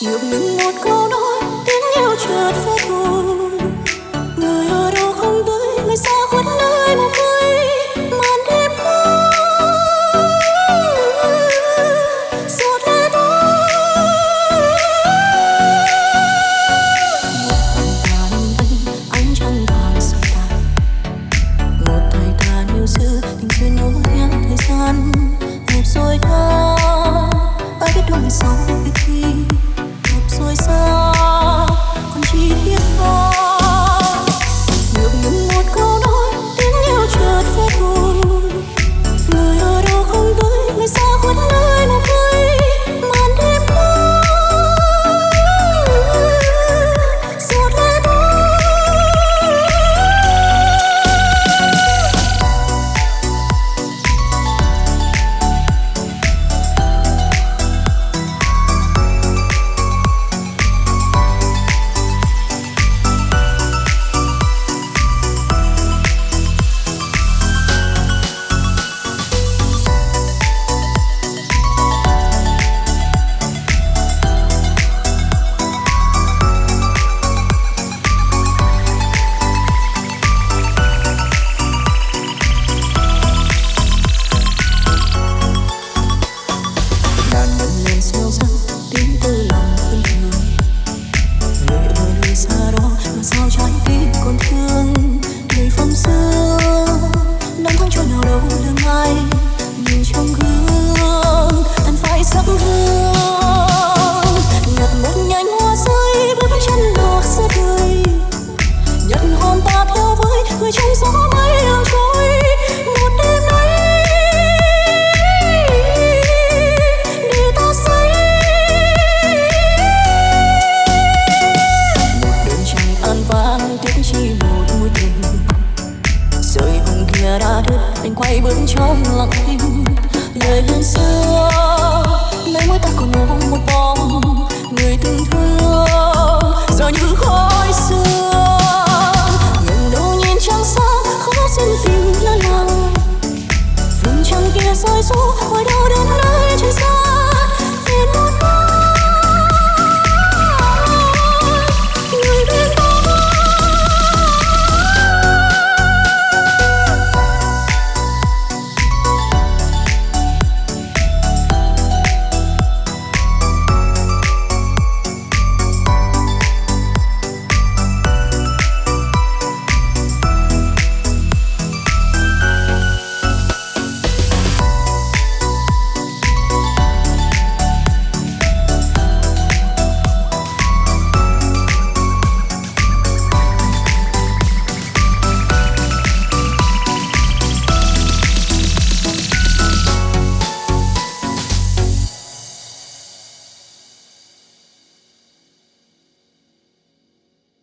Yêu mình một câu nói tiếng yêu chợt phai thôi Người ở đâu không tới người xa khuất nơi một mây. Màn đêm giọt lệ anh chẳng càng sâu tàn một thời tàn yêu xưa, tình duyên nối theo thời gian. Hẹp rồi ta, ai biết đâu sau? đâu là mai nhìn trong gương anh phải sắp hương trong lặng tim, lời hẹn xưa. Nay mỗi ta còn ngóng một bóng người từng thương giờ như khói sương ngẩng đâu nhìn trăng sáng khó xin tình lơ là vùng trăng kia rơi xuống, ngoài đâu đến nơi trên xa.